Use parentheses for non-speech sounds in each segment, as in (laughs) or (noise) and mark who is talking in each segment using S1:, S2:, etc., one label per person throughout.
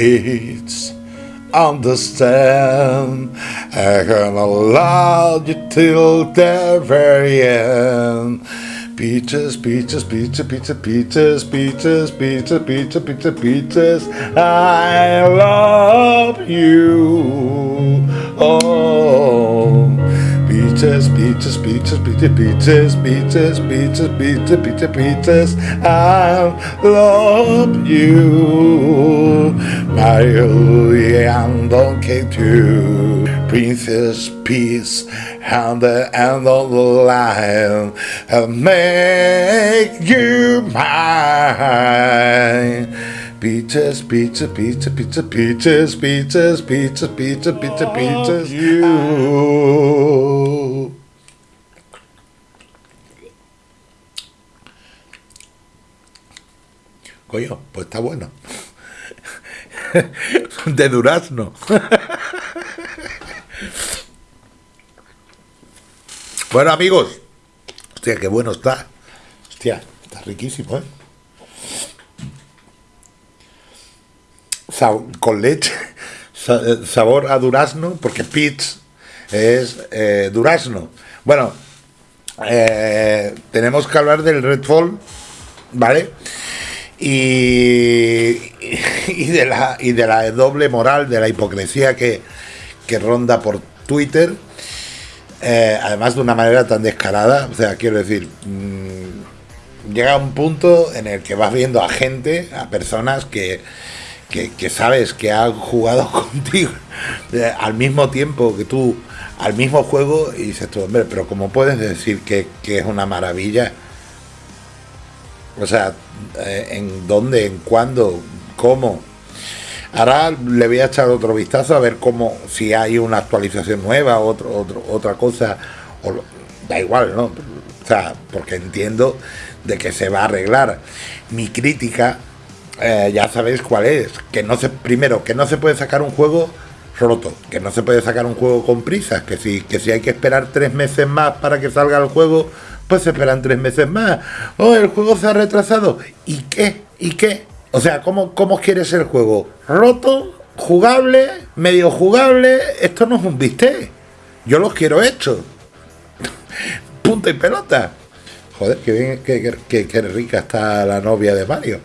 S1: beats. Understand, I'm gonna love you till the very end. Peaches, peaches, peaches, peaches, peaches, peaches, peaches, peaches, peaches, peaches. I love you. Beaches, beaches, beaches, beaches, beaches, beaches, beaches, beaches, beaches. I love you, Maria and Donkey too. Princess Peace and the end of the line and make you mine. Peaches, pizza, pizza, pizza, peaches, pizzas, pizza, pizza, pizza, pizzas. Coño, pues está bueno. (laughs) De durazno. (laughs) Bueno, amigos. Hostia, qué bueno está. Hostia, está riquísimo, ¿eh? Con leche, sabor a durazno, porque Pitch es eh, durazno. Bueno, eh, tenemos que hablar del Redfall, ¿vale? Y, de la, y de la doble moral, de la hipocresía que, que ronda por Twitter, eh, además de una manera tan descarada, o sea, quiero decir, mmm, llega un punto en el que vas viendo a gente, a personas que que, sabes que ha jugado (laughs) contigo eh, al mismo tiempo que tú, al mismo juego, y dices tú, hombre, pero ¿cómo puedes decir que, es una maravilla? O sea, eh, ¿en dónde? ¿En cuándo? ¿Cómo? Ahora le voy a echar otro vistazo a ver cómo, si hay una actualización nueva, otro, otro, otra cosa, o, da igual, ¿no? O sea, porque entiendo de que se va a arreglar. Mi crítica eh, ya sabéis cuál es. Que no se, primero, que no se puede sacar un juego roto, que no se puede sacar un juego con prisas, que si, que si hay que esperar tres meses más para que salga el juego, pues se esperan tres meses más. Oh, el juego se ha retrasado. ¿Y qué? ¿Y qué? O sea, ¿cómo, cómo quieres el juego? ¿Roto? ¿Jugable? ¿Medio jugable? Esto no es un bistec. Yo los quiero hechos. (laughs) Punto y pelota. Joder, qué bien, qué, qué rica está la novia de Mario.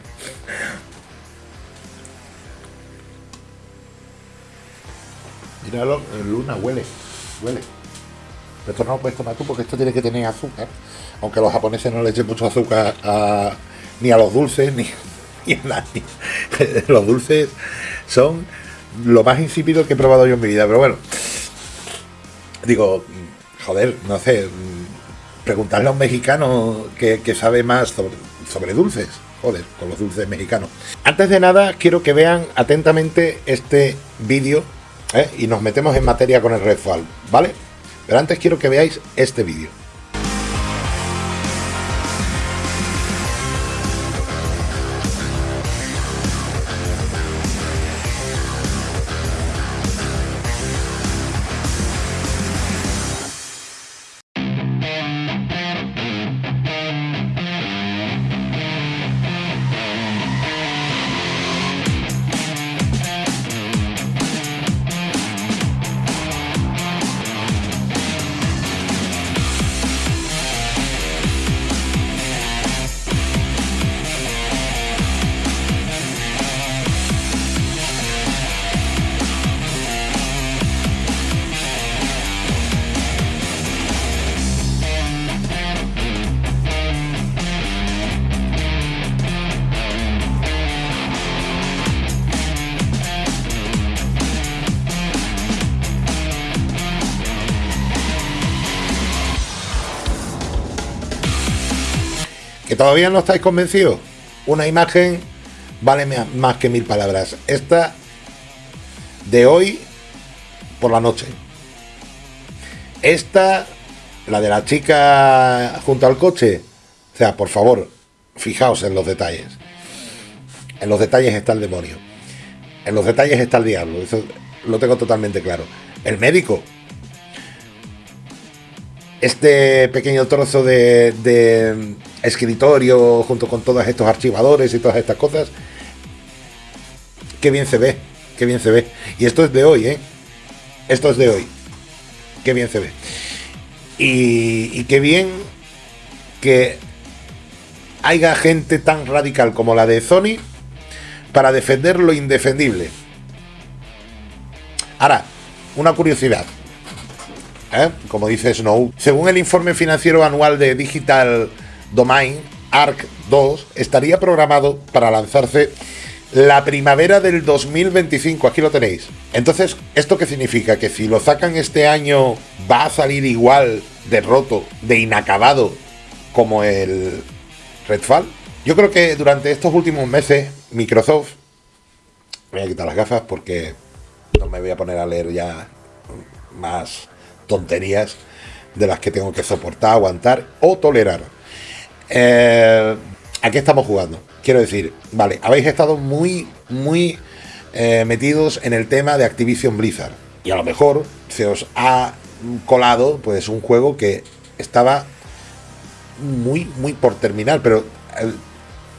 S1: Míralo, luna, huele, huele. esto no lo puedes tomar tú porque esto tiene que tener azúcar. Aunque los japoneses no le echen mucho azúcar ni a los dulces, ni, (laughs) a (laughs) los dulces son lo más insípido que he probado yo en mi vida. Pero bueno, digo, joder, no sé, preguntarle a un mexicano que, sabe más sobre, dulces. Joder, con los dulces mexicanos. Antes de nada, quiero que vean atentamente este vídeo ¿eh? y nos metemos en materia con el Redfall, ¿vale? Pero antes quiero que veáis este vídeo. ¿Que todavía no estáis convencidos? Una imagen vale más que mil palabras. Esta de hoy por la noche. Esta, la de la chica junto al coche. O sea, por favor, fijaos en los detalles. En los detalles está el demonio. En los detalles está el diablo. Eso lo tengo totalmente claro. El médico, este pequeño trozo de, escritorio junto con todos estos archivadores y todas estas cosas qué bien se ve, qué bien se ve. Y esto es de hoy, ¿eh? Esto es de hoy. Qué bien se ve. Y, y qué bien que haya gente tan radical como la de Sony para defender lo indefendible. Ahora, una curiosidad. ¿eh? Como dice Snow, según el informe financiero anual de Digital Domain, ARC 2 estaría programado para lanzarse la primavera del 2025. Aquí lo tenéis. Entonces, ¿esto qué significa? Que si lo sacan este año va a salir igual de roto, de inacabado, como el Redfall. Yo creo que durante estos últimos meses Microsoft, voy a quitar las gafas porque no me voy a poner a leer ya más tonterías de las que tengo que soportar, aguantar o tolerar. Eh, ¿A qué estamos jugando? Quiero decir, vale, habéis estado muy, muy eh, metidos en el tema de Activision Blizzard. Y a lo mejor se os ha colado pues un juego que estaba muy, muy por terminar, pero eh,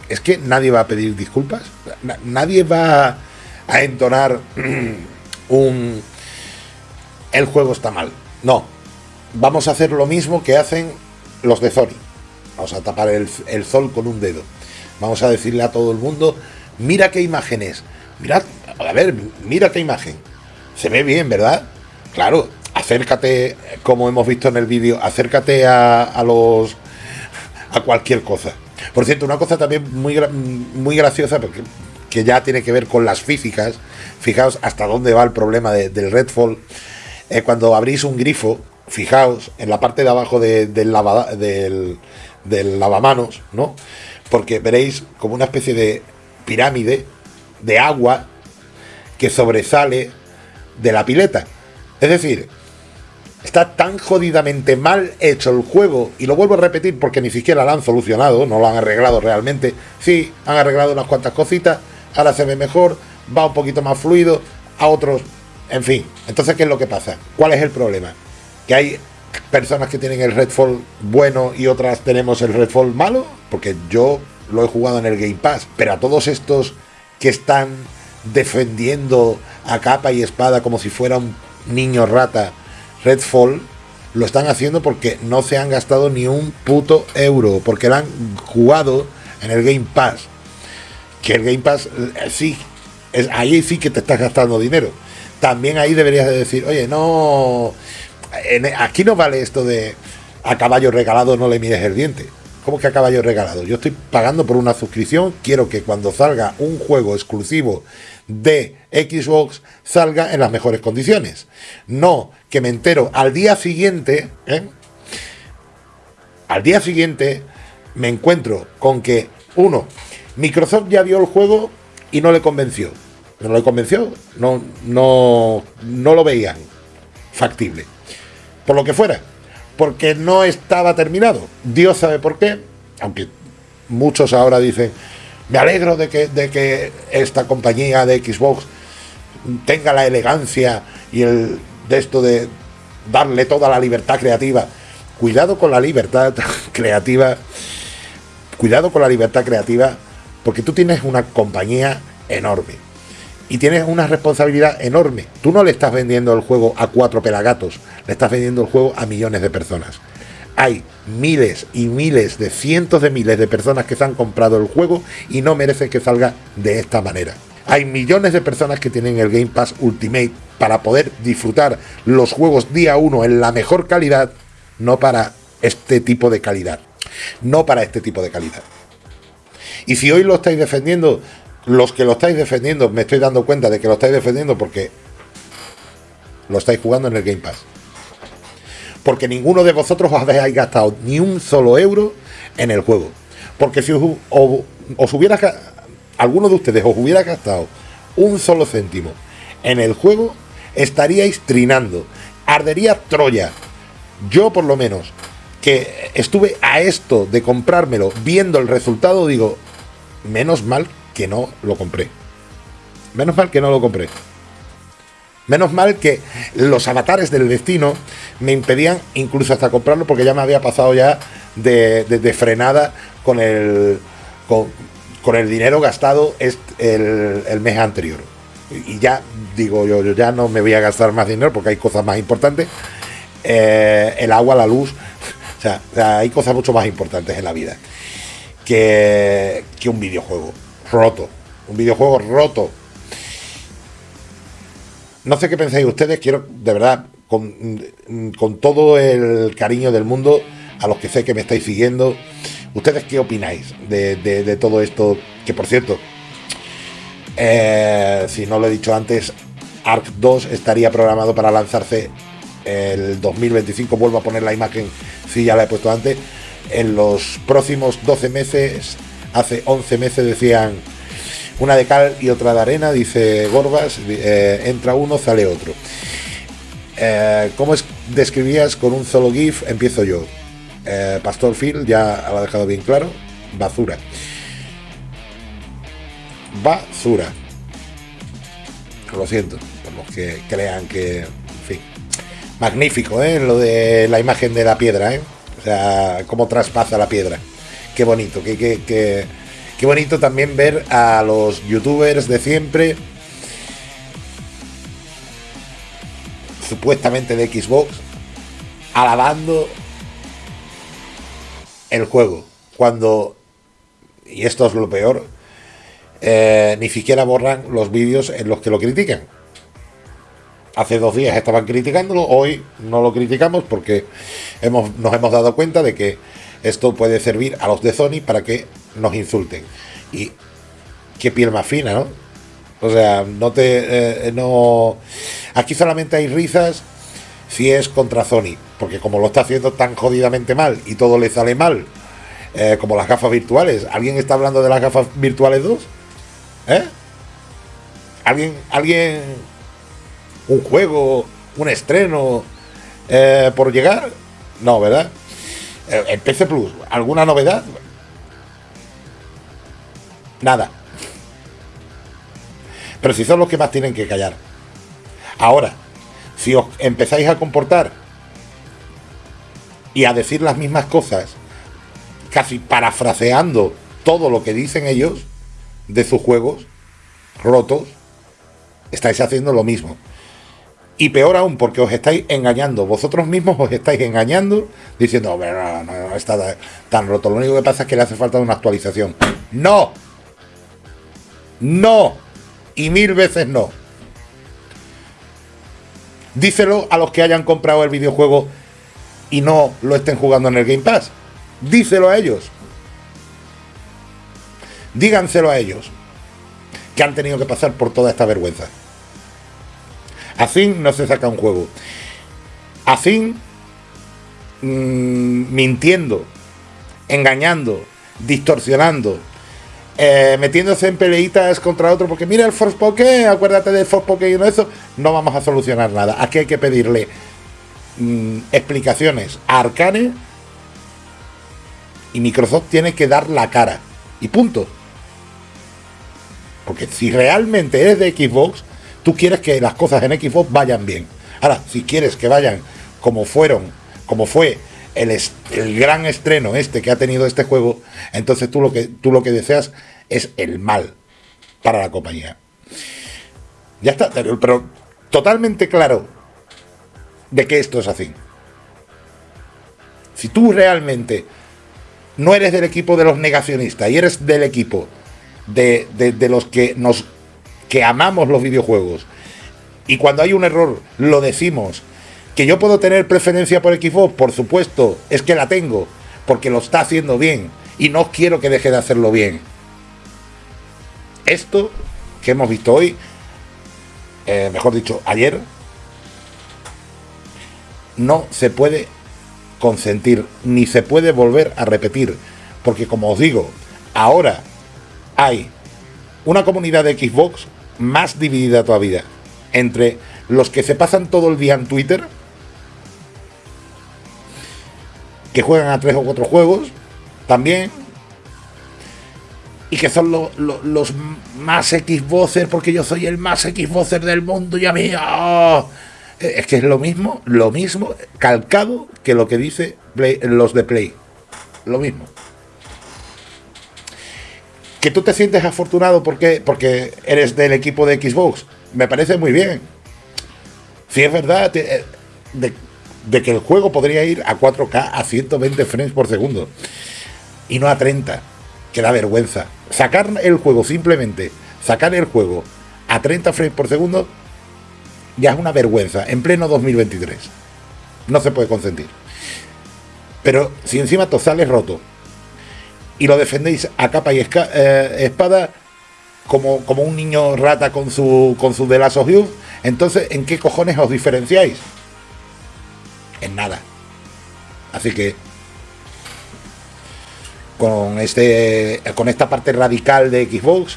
S1: es que nadie va a pedir disculpas, nadie va a entonar (clears throat) un el juego está mal. No, vamos a hacer lo mismo que hacen los de Sony. Vamos a tapar el, sol con un dedo. Vamos a decirle a todo el mundo, mira qué imágenes, mirad, a ver, mira qué imagen. Se ve bien, ¿verdad? Claro, acércate, como hemos visto en el vídeo, acércate a, a los a cualquier cosa. Por cierto, una cosa también muy, muy graciosa, porque que ya tiene que ver con las físicas. Fijaos hasta dónde va el problema del Redfall. Eh, cuando abrís un grifo, fijaos en la parte de abajo del, del, del lavamanos, ¿no? Porque veréis como una especie de pirámide de agua que sobresale de la pileta. Es decir, Está tan jodidamente mal hecho el juego, y lo vuelvo a repetir porque ni siquiera lo han solucionado, no lo han arreglado realmente. Sí, han arreglado unas cuantas cositas, ahora se ve mejor, va un poquito más fluido, a otros, en fin. Entonces, ¿qué es lo que pasa? ¿Cuál es el problema? Que hay personas que tienen el Redfall bueno y otras tenemos el Redfall malo, porque yo lo he jugado en el Game Pass, pero a todos estos que están defendiendo a capa y espada como si fuera un niño rata, Redfall lo están haciendo porque no se han gastado ni un puto euro, porque lo han jugado en el Game Pass. Que el Game Pass eh, sí, es, ahí sí que te estás gastando dinero. También ahí deberías de decir, oye, no, aquí no vale esto de a caballo regalado no le mires el diente. ¿Cómo que a caballo regalado? Yo estoy pagando por una suscripción, quiero que cuando salga un juego exclusivo de Xbox salga en las mejores condiciones. No que me entero al día siguiente, ¿eh? al día siguiente me encuentro con que, uno, Microsoft ya vio el juego y no le convenció. No le convenció, no, no, no lo veían factible. Por lo que fuera, porque no estaba terminado. Dios sabe por qué, aunque muchos ahora dicen, me alegro de que, de que esta compañía de Xbox tenga la elegancia y el de esto de darle toda la libertad creativa. Cuidado con la libertad (laughs) creativa. Cuidado con la libertad creativa porque tú tienes una compañía enorme y tienes una responsabilidad enorme. Tú no le estás vendiendo el juego a cuatro pelagatos, le estás vendiendo el juego a millones de personas. Hay miles y miles de cientos de miles de personas que se han comprado el juego y no merecen que salga de esta manera. Hay millones de personas que tienen el Game Pass Ultimate para poder disfrutar los juegos día uno en la mejor calidad, no para este tipo de calidad. No para este tipo de calidad. Y si hoy lo estáis defendiendo, los que lo estáis defendiendo, me estoy dando cuenta de que lo estáis defendiendo porque lo estáis jugando en el Game Pass. Porque ninguno de vosotros os habéis gastado ni un solo euro en el juego. Porque si os, hubiera alguno de ustedes os hubiera gastado un solo céntimo en el juego, estaríais trinando. Ardería Troya. Yo por lo menos, que estuve a esto de comprármelo viendo el resultado, digo, menos mal que no lo compré. Menos mal que no lo compré. Menos mal que los avatares del destino me impedían incluso hasta comprarlo porque ya me había pasado ya de, frenada con el, con, el dinero gastado el, el mes anterior. y ya digo yo, yo ya no me voy a gastar más dinero porque hay cosas más importantes, eh, el agua, la luz, o sea, hay cosas mucho más importantes en la vida que, que un videojuego roto, un videojuego roto. No sé qué pensáis ustedes, quiero de verdad, con, con todo el cariño del mundo, a los que sé que me estáis siguiendo, ¿ustedes qué opináis de, de todo esto? Que por cierto, eh, si no lo he dicho antes, Arc 2 estaría programado para lanzarse el 2025. Vuelvo a poner la imagen, si ya la he puesto antes. En los próximos 12 meses, hace 11 meses decían una de cal y otra de arena, dice Gorbas, eh, entra uno, sale otro. Eh, ¿Cómo es, describías con un solo GIF? Empiezo yo. Pastor Phil ya lo ha dejado bien claro. Basura basura. Lo siento, por los que crean que, en fin, magnífico, ¿eh? Lo de la imagen de la piedra, ¿eh? O sea, cómo traspasa la piedra. Qué bonito, qué, qué, qué, qué bonito también ver a los youtubers de siempre, supuestamente de Xbox, alabando el juego. Cuando, y esto es lo peor, eh, ni siquiera borran los vídeos en los que lo critican. Hace dos días estaban criticándolo, hoy no lo criticamos porque hemos, nos hemos dado cuenta de que esto puede servir a los de Sony para que nos insulten. Y qué piel más fina, ¿no? O sea, no te. Eh, no. Aquí solamente hay risas si es contra Sony, porque como lo está haciendo tan jodidamente mal y todo le sale mal, eh, como las gafas virtuales. ¿Alguien está hablando de las gafas virtuales 2? ¿Eh? ¿Alguien, alguien, un juego, un estreno eh, por llegar? No, ¿verdad? Eh, el PC Plus, ¿alguna novedad? Nada. Pero si son los que más tienen que callar. Ahora, si os empezáis a comportar y a decir las mismas cosas, casi parafraseando todo lo que dicen ellos, de sus juegos rotos, estáis haciendo lo mismo. Y peor aún, porque os estáis engañando. Vosotros mismos os estáis engañando diciendo, no, no, no está tan roto. Lo único que pasa es que le hace falta una actualización. No. No. Y mil veces no. Díselo a los que hayan comprado el videojuego y no lo estén jugando en el Game Pass. Díselo a ellos díganselo a ellos, que han tenido que pasar por toda esta vergüenza. Así no se saca un juego. Así, mm, mintiendo, engañando, distorsionando, eh, metiéndose en peleitas contra otro, porque mira el Force Poké, acuérdate del Force Poké y no eso, no vamos a solucionar nada. Aquí hay que pedirle mm, explicaciones a Arcane y Microsoft tiene que dar la cara. Y punto. Porque si realmente eres de Xbox, tú quieres que las cosas en Xbox vayan bien. Ahora, si quieres que vayan como fueron, como fue el, gran estreno este que ha tenido este juego, entonces tú lo que, tú lo que deseas es el mal para la compañía. Ya está, pero totalmente claro de que esto es así. Si tú realmente no eres del equipo de los negacionistas y eres del equipo de, los que nos que amamos los videojuegos. Y cuando hay un error lo decimos. Que yo puedo tener preferencia por Xbox por supuesto es que la tengo porque lo está haciendo bien y no quiero que deje de hacerlo bien. Esto que hemos visto hoy eh, mejor dicho ayer no se puede consentir ni se puede volver a repetir porque como os digo ahora hay una comunidad de Xbox más dividida todavía entre los que se pasan todo el día en Twitter, que juegan a tres o cuatro juegos también, y que son los más Xboxer, porque yo soy el más Xboxer del mundo y a mí... ¡oh! Es que es lo mismo, lo mismo, calcado que lo que dice los de Play. Lo mismo que tú te sientes afortunado porque, porque eres del equipo de Xbox. me parece muy bien. Si es verdad eh, de, que el juego podría ir a 4K a 120 frames por segundo y no a 30, que da vergüenza. Sacar el juego simplemente, sacar el juego a 30 frames por segundo ya es una vergüenza en pleno 2023. No se puede consentir. Pero si encima todo sale roto y lo defendéis a capa y eh, espada como, como un niño rata con su, con su Last of entonces ¿en qué cojones os diferenciáis? En nada. Así que con este con esta parte radical de Xbox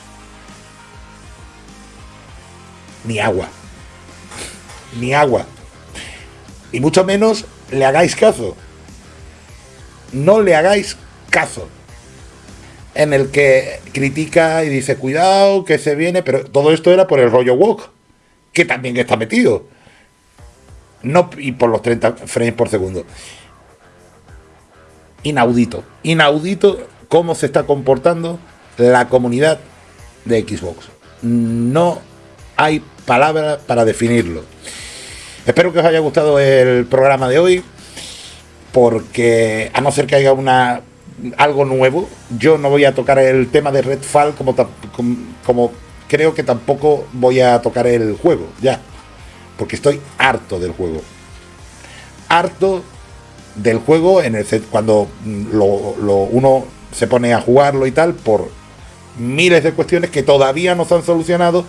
S1: ni agua. Ni agua. Y mucho menos le hagáis caso. No le hagáis caso en el que critica y dice, cuidado, que se viene, pero todo esto era por el rollo walk, que también está metido. No, y por los 30 frames por segundo. Inaudito, inaudito cómo se está comportando la comunidad de Xbox. No hay palabra para definirlo. Espero que os haya gustado el programa de hoy, porque a no ser que haya una algo nuevo. Yo no voy a tocar el tema de Redfall como, como, creo que tampoco voy a tocar el juego, ya. Porque estoy harto del juego. Harto del juego en el cuando lo, uno se pone a jugarlo y tal por miles de cuestiones que todavía no se han solucionado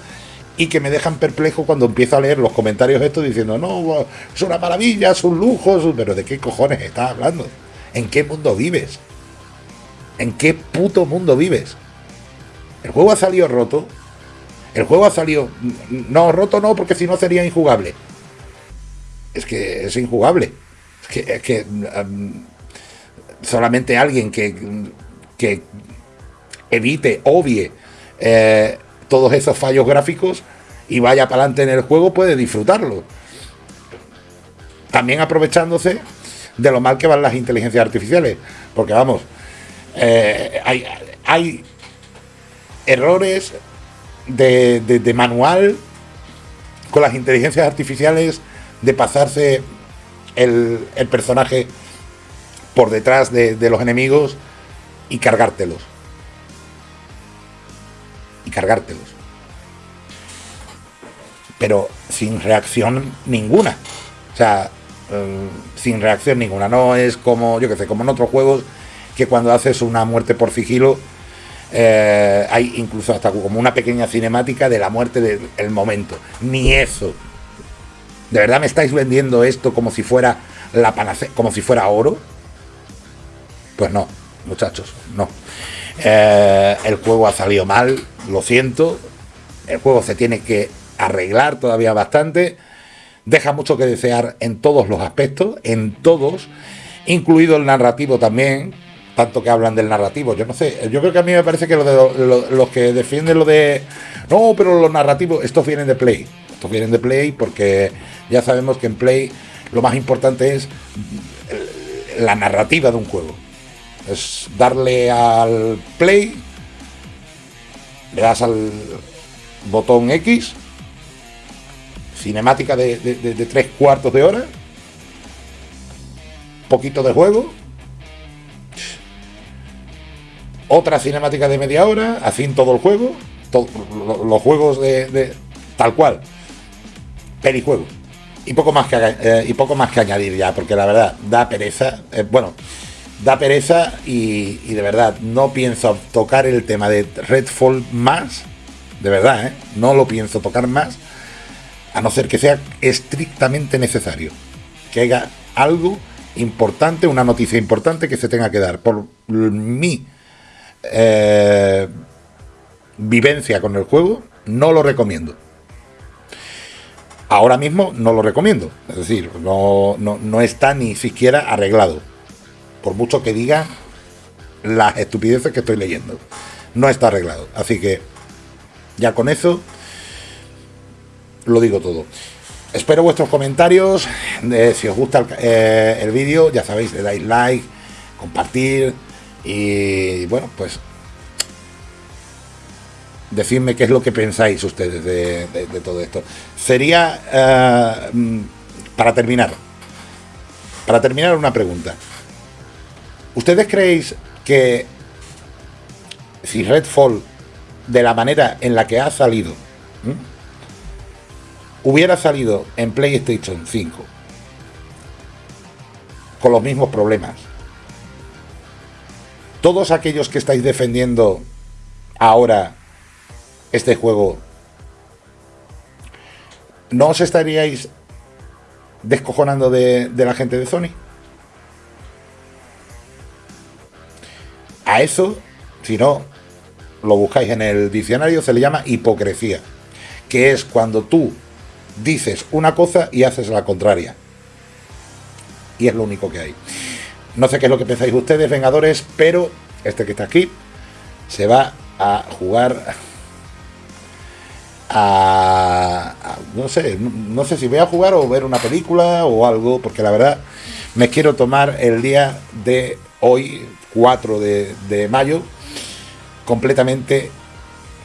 S1: y que me dejan perplejo cuando empiezo a leer los comentarios estos diciendo, no, es una maravilla, es un lujo, pero ¿de qué cojones estás hablando? ¿En qué mundo vives? ¿En qué puto mundo vives? El juego ha salido roto. El juego ha salido... No, roto no, porque si no sería injugable. Es que es injugable. Es que, solamente alguien que, que evite, obvie eh, todos esos fallos gráficos y vaya para adelante en el juego puede disfrutarlo. También aprovechándose de lo mal que van las inteligencias artificiales. Porque vamos, eh, hay, errores de, manual con las inteligencias artificiales de pasarse el, personaje por detrás de, de, los enemigos y cargártelos. Y cargártelos. Pero sin reacción ninguna. O sea, eh, sin reacción ninguna. No es como, yo que sé, como en otros juegos que cuando haces una muerte por sigilo eh, hay incluso hasta como una pequeña cinemática de la muerte del momento. Ni eso. ¿De verdad me estáis vendiendo esto como si fuera la panacea, como si fuera oro? Pues no, muchachos, no. Eh, el juego ha salido mal, lo siento. El juego se tiene que arreglar todavía bastante. Deja mucho que desear en todos los aspectos, en todos, incluido el narrativo también tanto que hablan del narrativo. Yo no sé, yo creo que a mí me parece que los que defienden lo de. No, pero los narrativos, estos vienen de Play. Estos vienen de Play porque ya sabemos que en Play lo más importante es la narrativa de un juego. Es darle al Play, le das al botón X, cinemática de, de tres cuartos de hora, poquito de juego otra cinemática de media hora, así en todo el juego, los juegos de, tal cual, perijuegos. Y poco, más que, eh, y poco más que añadir ya, porque la verdad, da pereza. Eh, bueno, da pereza y, de verdad no pienso tocar el tema de Redfall más. De verdad, ¿eh? no lo pienso tocar más. A no ser que sea estrictamente necesario. Que haya algo importante, una noticia importante que se tenga que dar. Por mí eh, vivencia con el juego, no lo recomiendo. Ahora mismo no lo recomiendo. Es decir, no, no, está ni siquiera arreglado. Por mucho que diga las estupideces que estoy leyendo. No está arreglado. Así que ya con eso lo digo todo. Espero vuestros comentarios. si os gusta el, eh, el vídeo, ya sabéis, le dais like, compartir, y bueno, pues decidme qué es lo que pensáis ustedes de, todo esto. Sería, eh, mm, para terminar, para terminar una pregunta. ¿Ustedes creéis que si Redfall, de la manera en la que ha salido, hubiera salido en PlayStation 5, con los mismos problemas, todos aquellos que estáis defendiendo ahora este juego, ¿no os estaríais descojonando de, de la gente de Sony? A eso, si no lo buscáis en el diccionario, se le llama hipocresía, que es cuando tú dices una cosa y haces la contraria. Y es lo único que hay. No sé qué es lo que pensáis ustedes, Vengadores, pero este que está aquí se va a jugar a, no sé, no sé si voy a jugar o ver una película o algo, porque la verdad me quiero tomar el día de hoy, 4 de, de mayo, completamente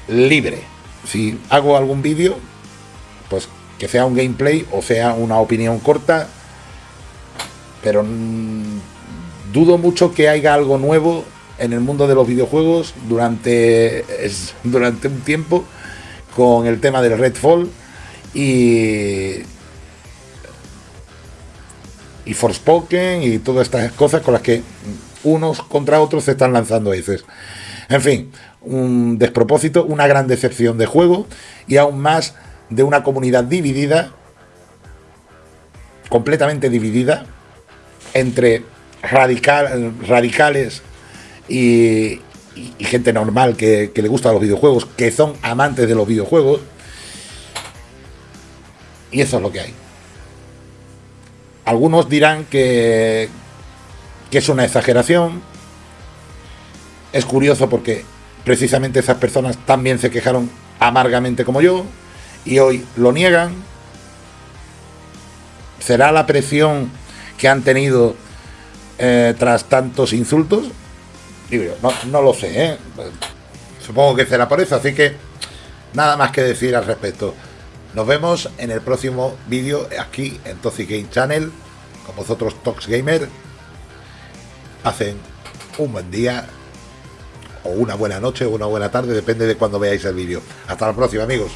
S1: libre. Si hago algún vídeo, pues que sea un gameplay o sea una opinión corta, pero dudo mucho que haya algo nuevo en el mundo de los videojuegos durante, (laughs) durante un tiempo con el tema del Redfall y y Forspoken y todas estas cosas con las que unos contra otros se están lanzando a veces. En fin, un despropósito, una gran decepción de juego y aún más de una comunidad dividida, completamente dividida, entre radical, radicales y, gente normal que, que le gusta los videojuegos, que son amantes de los videojuegos. Y eso es lo que hay. Algunos dirán que, que es una exageración. Es curioso porque precisamente esas personas también se quejaron amargamente como yo y hoy lo niegan. ¿Será la presión que han tenido eh, tras tantos insultos? No lo sé, ¿eh? supongo que será por eso, así que nada más que decir al respecto. Nos vemos en el próximo vídeo aquí en Toxic Game Channel con vosotros Tox Gamer. Hacen un buen día o una buena noche o una buena tarde, depende de cuando veáis el vídeo. Hasta la próxima amigos.